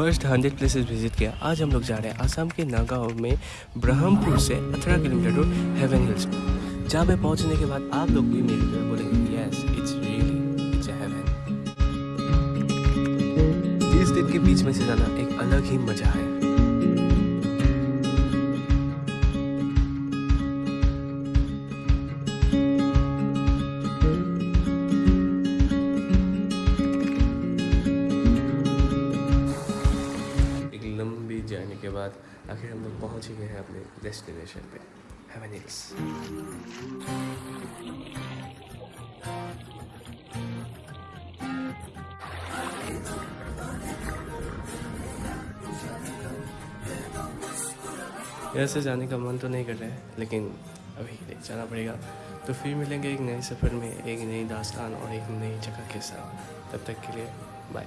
First hundred places visit किया। आज हम लोग जा रहे हैं आसाम के नागांव में ब्रह्मपुर से अठारह किलोमीटर दूर हेवन हिल्स जहाँ पे पहुँचने के बाद आप लोग भी मेरे तरह बोलेंगे यस इट्स रियली हेवन के बीच में से जाना एक अलग ही मज़ा है। जर्नी के बाद आखिर हम लोग पहुँच ही गए हैं अपने डेस्टिनेशन पे। हेवन हिल्स यहाँ से जाने का मन तो नहीं कर रहा है, लेकिन अभी जाना पड़ेगा। तो फिर मिलेंगे एक नए सफ़र में, एक नई दास्तान और एक नई जगह के साथ। तब तक के लिए बाय